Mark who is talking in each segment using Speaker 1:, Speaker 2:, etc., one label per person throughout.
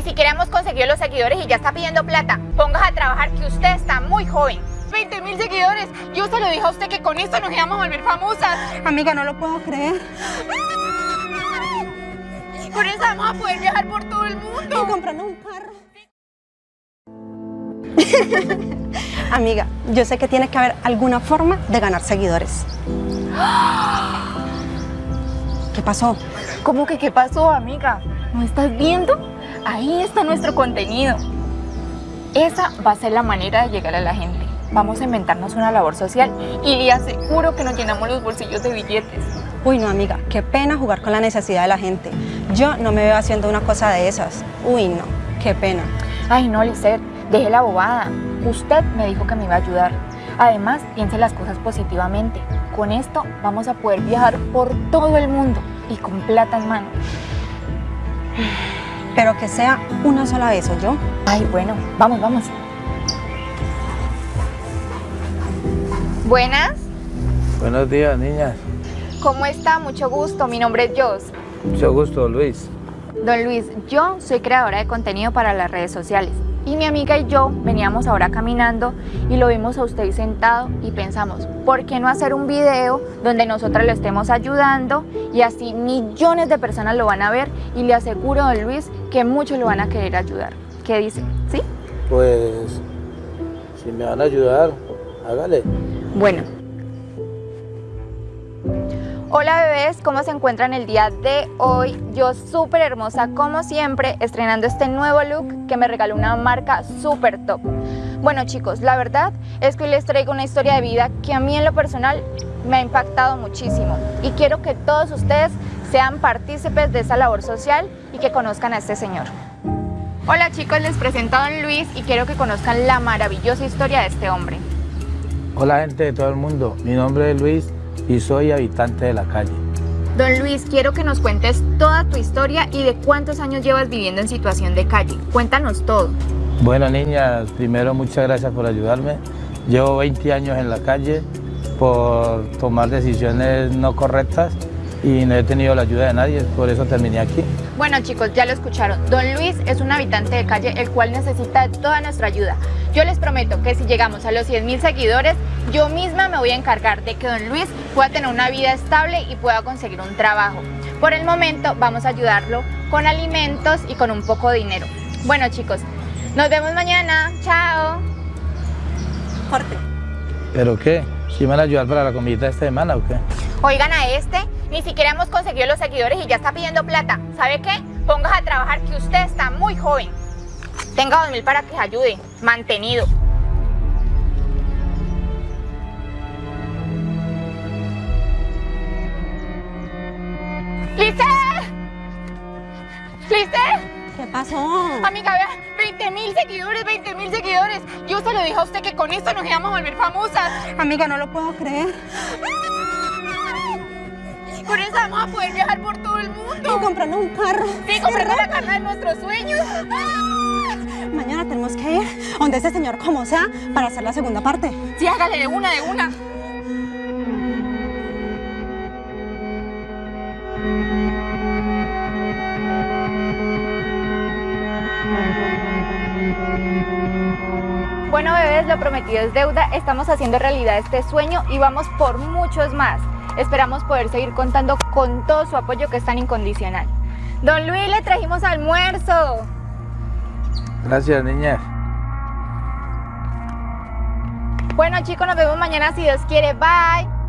Speaker 1: Ni siquiera hemos conseguido los seguidores y ya está pidiendo plata. Pongas a trabajar que usted está muy joven. 20 mil seguidores. Yo se lo dije a usted que con esto nos íbamos a volver famosas.
Speaker 2: Amiga, no lo puedo creer.
Speaker 1: Con eso vamos a poder viajar por todo el mundo.
Speaker 2: Y comprarnos un carro. Amiga, yo sé que tiene que haber alguna forma de ganar seguidores. ¿Qué pasó?
Speaker 1: ¿Cómo que qué pasó, amiga? ¿No estás viendo? Ahí está nuestro contenido. Esa va a ser la manera de llegar a la gente. Vamos a inventarnos una labor social y le aseguro que nos llenamos los bolsillos de billetes.
Speaker 2: Uy, no, amiga, qué pena jugar con la necesidad de la gente. Yo no me veo haciendo una cosa de esas. Uy, no, qué pena.
Speaker 1: Ay, no, Lisette, deje la bobada. Usted me dijo que me iba a ayudar. Además, piense las cosas positivamente. Con esto vamos a poder viajar por todo el mundo y con plata en mano.
Speaker 2: Pero que sea una sola vez, ¿o yo?
Speaker 1: Ay, bueno, vamos, vamos. Buenas,
Speaker 3: Buenos días, niñas.
Speaker 1: ¿cómo está? Mucho gusto, mi nombre es Jos.
Speaker 3: Mucho gusto, Luis.
Speaker 1: Don Luis, yo soy creadora de contenido para las redes sociales y mi amiga y yo veníamos ahora caminando y lo vimos a usted sentado y pensamos, ¿por qué no hacer un video donde nosotras le estemos ayudando y así millones de personas lo van a ver y le aseguro, don Luis, que muchos lo van a querer ayudar? ¿Qué dice? ¿Sí?
Speaker 3: Pues, si me van a ayudar, hágale.
Speaker 1: Bueno. Hola bebés, ¿cómo se encuentran el día de hoy? Yo súper hermosa como siempre, estrenando este nuevo look que me regaló una marca súper top. Bueno chicos, la verdad es que hoy les traigo una historia de vida que a mí en lo personal me ha impactado muchísimo y quiero que todos ustedes sean partícipes de esa labor social y que conozcan a este señor. Hola chicos, les presento a Don Luis y quiero que conozcan la maravillosa historia de este hombre.
Speaker 3: Hola, gente de todo el mundo. Mi nombre es Luis y soy habitante de la calle.
Speaker 1: Don Luis, quiero que nos cuentes toda tu historia y de cuántos años llevas viviendo en situación de calle. Cuéntanos todo.
Speaker 3: Bueno, niñas, primero muchas gracias por ayudarme. Llevo 20 años en la calle por tomar decisiones no correctas y no he tenido la ayuda de nadie, por eso terminé aquí.
Speaker 1: Bueno chicos, ya lo escucharon. Don Luis es un habitante de calle el cual necesita toda nuestra ayuda. Yo les prometo que si llegamos a los 100 mil seguidores, yo misma me voy a encargar de que Don Luis pueda tener una vida estable y pueda conseguir un trabajo. Por el momento vamos a ayudarlo con alimentos y con un poco de dinero. Bueno chicos, nos vemos mañana. Chao.
Speaker 2: Corte.
Speaker 3: ¿Pero qué? ¿Sí me van a ayudar para la comida esta semana o qué?
Speaker 1: Oigan a este, ni siquiera hemos conseguido los seguidores y ya está pidiendo plata. ¿Sabe qué? Pongas a trabajar que usted está muy joven. Tenga dos mil para que ayude. Mantenido. ¡Lice! ¡Lice!
Speaker 2: ¿Qué pasó?
Speaker 1: Amiga, vea, 20 mil seguidores, 20 mil seguidores. Yo se lo dije a usted que con esto nos íbamos a volver famosas.
Speaker 2: Amiga, no lo puedo creer.
Speaker 1: Con eso vamos a poder viajar por todo el
Speaker 2: Y
Speaker 1: mundo.
Speaker 2: comprarnos un carro.
Speaker 1: Sí, comprando la carne de nuestros sueños.
Speaker 2: Mañana tenemos que ir donde ese señor como sea para hacer la segunda parte.
Speaker 1: Sí, hágale de una, de una. Lo prometido es deuda, estamos haciendo realidad este sueño y vamos por muchos más. Esperamos poder seguir contando con todo su apoyo que es tan incondicional. Don Luis, le trajimos almuerzo.
Speaker 3: Gracias, niñas.
Speaker 1: Bueno chicos, nos vemos mañana si Dios quiere. Bye.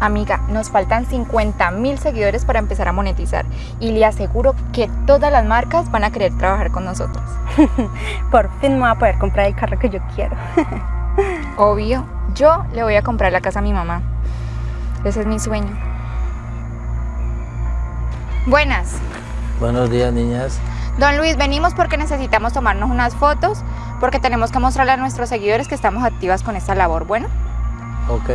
Speaker 1: Amiga, nos faltan 50 mil seguidores para empezar a monetizar y le aseguro que todas las marcas van a querer trabajar con nosotros.
Speaker 2: Por fin me voy a poder comprar el carro que yo quiero.
Speaker 1: Obvio, yo le voy a comprar la casa a mi mamá. Ese es mi sueño. Buenas.
Speaker 3: Buenos días, niñas.
Speaker 1: Don Luis, venimos porque necesitamos tomarnos unas fotos porque tenemos que mostrarle a nuestros seguidores que estamos activas con esta labor. Bueno,
Speaker 3: Ok.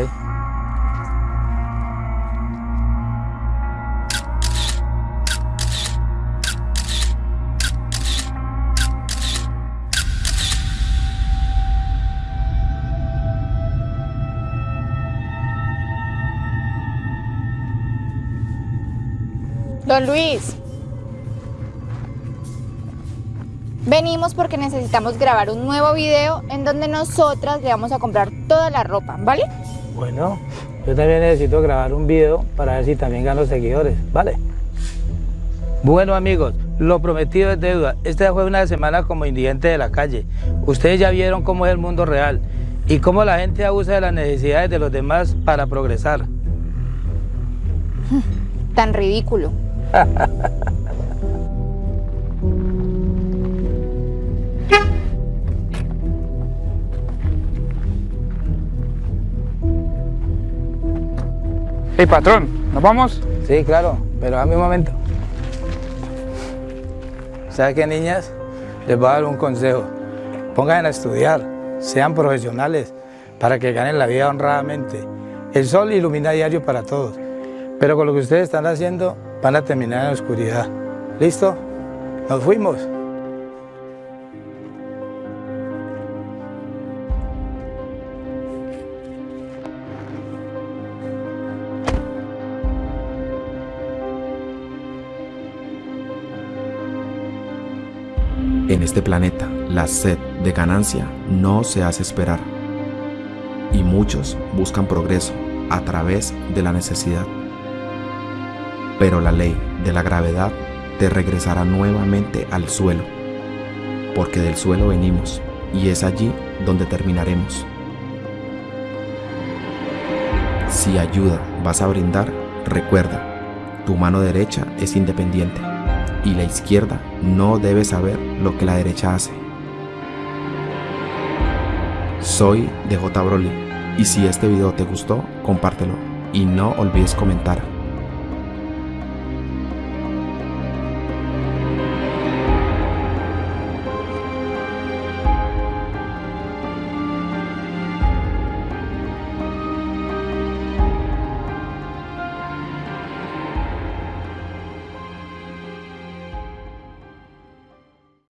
Speaker 1: Don Luis. Venimos porque necesitamos grabar un nuevo video en donde nosotras le vamos a comprar toda la ropa, ¿vale?
Speaker 3: Bueno, yo también necesito grabar un video para ver si también gano seguidores, ¿vale? Bueno amigos, lo prometido es deuda. Esta fue una semana como indigente de la calle. Ustedes ya vieron cómo es el mundo real y cómo la gente abusa de las necesidades de los demás para progresar.
Speaker 1: Tan ridículo.
Speaker 4: Hey patrón, ¿nos vamos?
Speaker 3: Sí, claro, pero a mi momento. ¿Sabe qué, niñas? Les voy a dar un consejo. Pongan a estudiar, sean profesionales, para que ganen la vida honradamente. El sol ilumina diario para todos, pero con lo que ustedes están haciendo van a terminar en la oscuridad. ¿Listo? Nos fuimos.
Speaker 5: En este planeta, la sed de ganancia no se hace esperar. Y muchos buscan progreso a través de la necesidad. Pero la ley de la gravedad te regresará nuevamente al suelo, porque del suelo venimos y es allí donde terminaremos. Si ayuda vas a brindar, recuerda, tu mano derecha es independiente y la izquierda no debe saber lo que la derecha hace. Soy DJ Broly y si este video te gustó, compártelo y no olvides comentar.